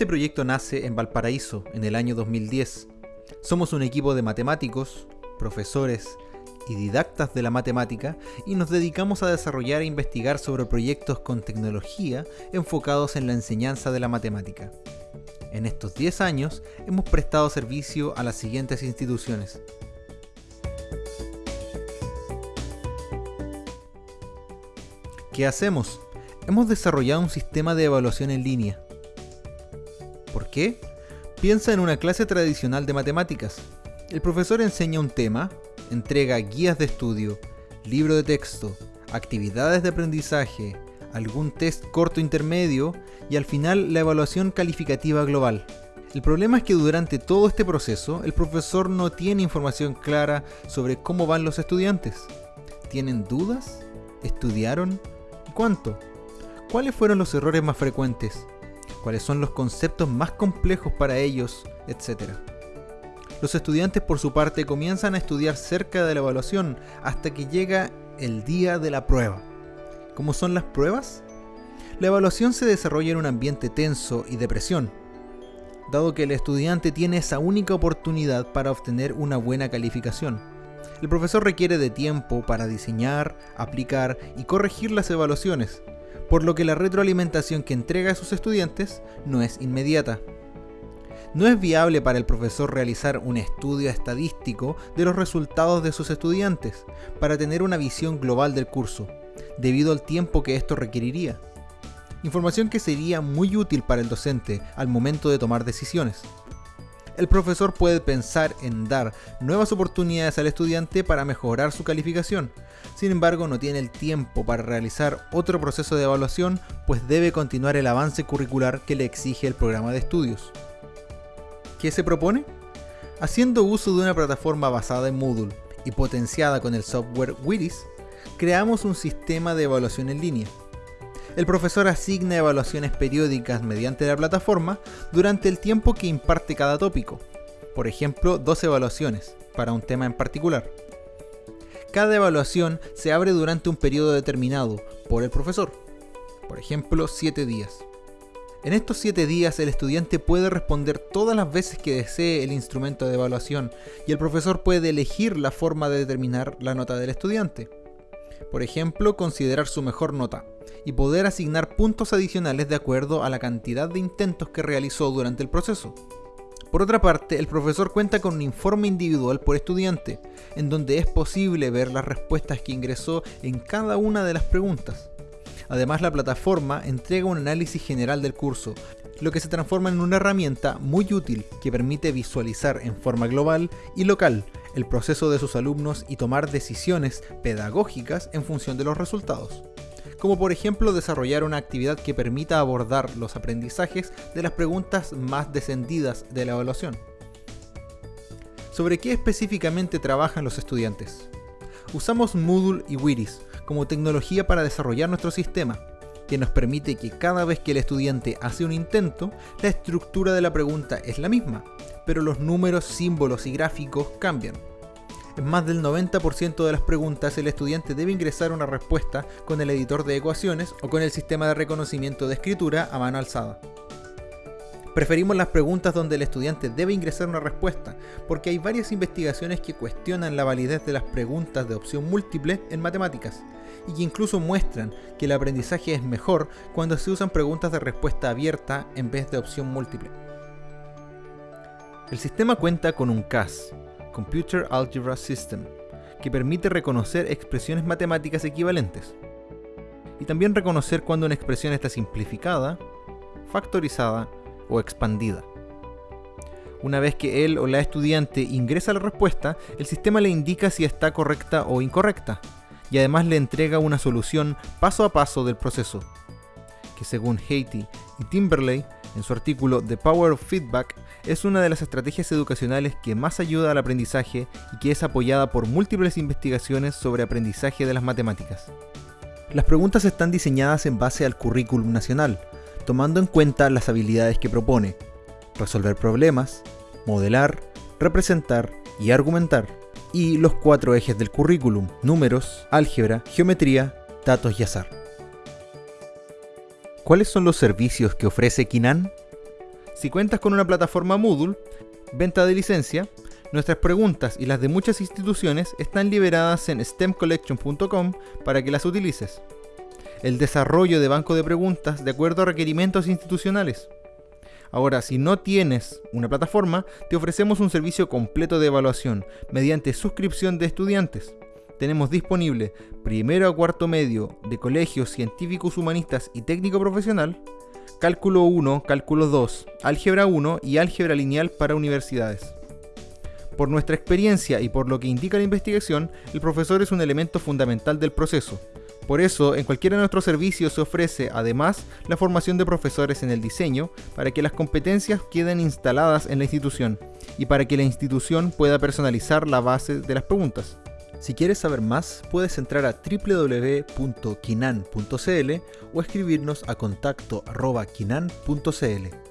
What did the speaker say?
Este proyecto nace en Valparaíso en el año 2010. Somos un equipo de matemáticos, profesores y didactas de la matemática y nos dedicamos a desarrollar e investigar sobre proyectos con tecnología enfocados en la enseñanza de la matemática. En estos 10 años hemos prestado servicio a las siguientes instituciones. ¿Qué hacemos? Hemos desarrollado un sistema de evaluación en línea. ¿Por qué? Piensa en una clase tradicional de matemáticas. El profesor enseña un tema, entrega guías de estudio, libro de texto, actividades de aprendizaje, algún test corto intermedio y al final la evaluación calificativa global. El problema es que durante todo este proceso el profesor no tiene información clara sobre cómo van los estudiantes. ¿Tienen dudas? ¿Estudiaron? ¿Cuánto? ¿Cuáles fueron los errores más frecuentes? ¿Cuáles son los conceptos más complejos para ellos? Etcétera. Los estudiantes por su parte comienzan a estudiar cerca de la evaluación hasta que llega el día de la prueba. ¿Cómo son las pruebas? La evaluación se desarrolla en un ambiente tenso y de presión, dado que el estudiante tiene esa única oportunidad para obtener una buena calificación. El profesor requiere de tiempo para diseñar, aplicar y corregir las evaluaciones, por lo que la retroalimentación que entrega a sus estudiantes no es inmediata. No es viable para el profesor realizar un estudio estadístico de los resultados de sus estudiantes para tener una visión global del curso, debido al tiempo que esto requeriría. Información que sería muy útil para el docente al momento de tomar decisiones. El profesor puede pensar en dar nuevas oportunidades al estudiante para mejorar su calificación, sin embargo no tiene el tiempo para realizar otro proceso de evaluación pues debe continuar el avance curricular que le exige el programa de estudios. ¿Qué se propone? Haciendo uso de una plataforma basada en Moodle y potenciada con el software Wiris, creamos un sistema de evaluación en línea. El profesor asigna evaluaciones periódicas mediante la plataforma durante el tiempo que imparte cada tópico, por ejemplo, dos evaluaciones para un tema en particular. Cada evaluación se abre durante un periodo determinado por el profesor, por ejemplo, 7 días. En estos 7 días el estudiante puede responder todas las veces que desee el instrumento de evaluación y el profesor puede elegir la forma de determinar la nota del estudiante. Por ejemplo, considerar su mejor nota y poder asignar puntos adicionales de acuerdo a la cantidad de intentos que realizó durante el proceso. Por otra parte, el profesor cuenta con un informe individual por estudiante, en donde es posible ver las respuestas que ingresó en cada una de las preguntas. Además, la plataforma entrega un análisis general del curso, lo que se transforma en una herramienta muy útil que permite visualizar en forma global y local el proceso de sus alumnos y tomar decisiones pedagógicas en función de los resultados. Como por ejemplo desarrollar una actividad que permita abordar los aprendizajes de las preguntas más descendidas de la evaluación. ¿Sobre qué específicamente trabajan los estudiantes? Usamos Moodle y Wiris como tecnología para desarrollar nuestro sistema, que nos permite que cada vez que el estudiante hace un intento, la estructura de la pregunta es la misma, pero los números, símbolos y gráficos cambian. En más del 90% de las preguntas el estudiante debe ingresar una respuesta con el editor de ecuaciones o con el sistema de reconocimiento de escritura a mano alzada. Preferimos las preguntas donde el estudiante debe ingresar una respuesta, porque hay varias investigaciones que cuestionan la validez de las preguntas de opción múltiple en matemáticas, y que incluso muestran que el aprendizaje es mejor cuando se usan preguntas de respuesta abierta en vez de opción múltiple. El sistema cuenta con un CAS, Computer Algebra System, que permite reconocer expresiones matemáticas equivalentes, y también reconocer cuando una expresión está simplificada, factorizada o expandida. Una vez que él o la estudiante ingresa la respuesta, el sistema le indica si está correcta o incorrecta, y además le entrega una solución paso a paso del proceso, que según Haiti y Timberley en su artículo The Power of Feedback, es una de las estrategias educacionales que más ayuda al aprendizaje y que es apoyada por múltiples investigaciones sobre aprendizaje de las matemáticas. Las preguntas están diseñadas en base al currículum nacional, tomando en cuenta las habilidades que propone, resolver problemas, modelar, representar y argumentar, y los cuatro ejes del currículum, números, álgebra, geometría, datos y azar. ¿Cuáles son los servicios que ofrece Kinan? Si cuentas con una plataforma Moodle, venta de licencia, nuestras preguntas y las de muchas instituciones están liberadas en stemcollection.com para que las utilices. El desarrollo de banco de preguntas de acuerdo a requerimientos institucionales. Ahora, si no tienes una plataforma, te ofrecemos un servicio completo de evaluación mediante suscripción de estudiantes. Tenemos disponible primero a cuarto medio de colegios científicos humanistas y técnico profesional, cálculo 1, cálculo 2, álgebra 1 y álgebra lineal para universidades. Por nuestra experiencia y por lo que indica la investigación, el profesor es un elemento fundamental del proceso. Por eso, en cualquiera de nuestros servicios se ofrece además la formación de profesores en el diseño para que las competencias queden instaladas en la institución y para que la institución pueda personalizar la base de las preguntas. Si quieres saber más, puedes entrar a www.kinan.cl o escribirnos a contacto.kinan.cl.